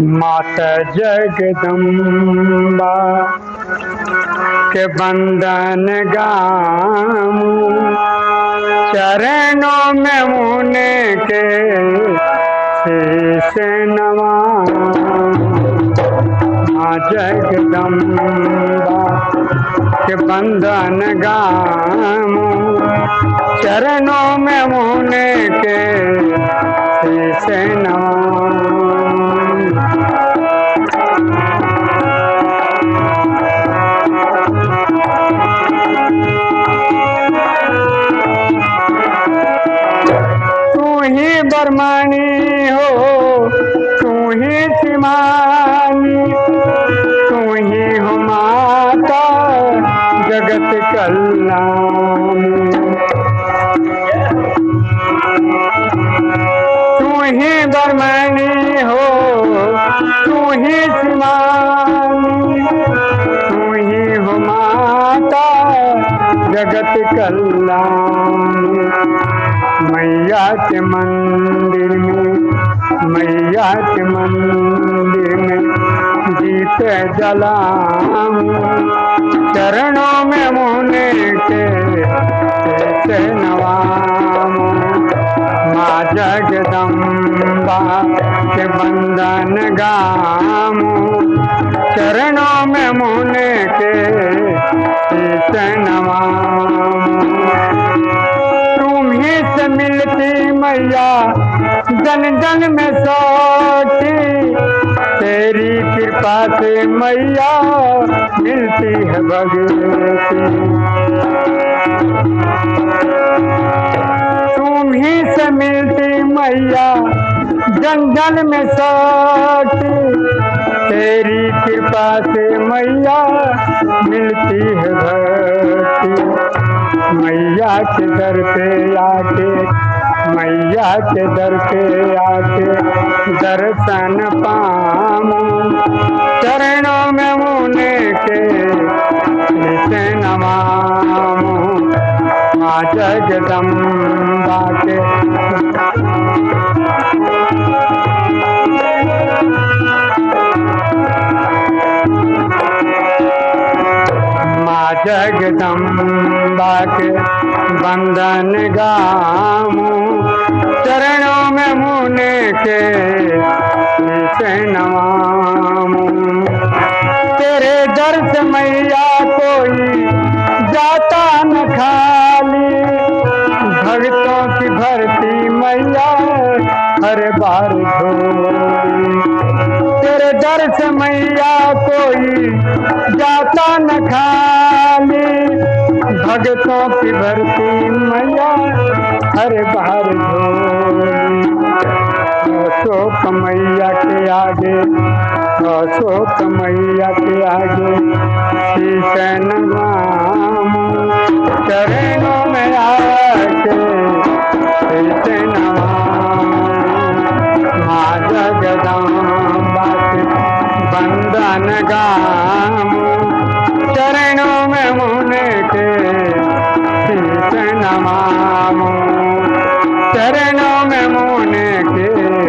माता जगदम्बा, के बंदन गाम। चरणों में मुने के शीश नवा। जगदम्बा, के बंदन गाम। चरणों में मुने के ही बरमानी हो, तू ही सिमानी। तू ही हो माता, जगत कल्याणी। तू ही बरमानी हो, तू ही सिमानी। तू ही हो माता, जगत कल्याणी। मैया के मंदिर में, मैया के मंदिर में दीप जलाऊं चरणों में मुने के नवाऊं माँ जगदम्बा के बंदन गाम। चरणों में मुने के कैसे नवाऊं मैया जन जन में सोती तेरी कृपा से मैया मिलती है भगवती। तुम ही से मिलती मैया जन जन में सोती तेरी कृपा से मैया मिलती है भक्ति मैया के दर पे आके मैया के दर पे आके दर्शन पामू चरणों में मुने के नित्य नमामूं माँ जगदम्बा के जगदम्बा के बंदन गामू। चरणों में मुने के तेरे दर से मैया कोई जाता न खाली। भक्तों की भरती मैया हर बार तेरे दर से मैया कोई जाता न खाली। भगतों की भरती मैया, हर बार अशोक मैया के आगे, अशोक मैया के आगे शीश नवाम चरणों में आके नवाम माँ जगदम्बा के बंदन गाम चरणों में मुने के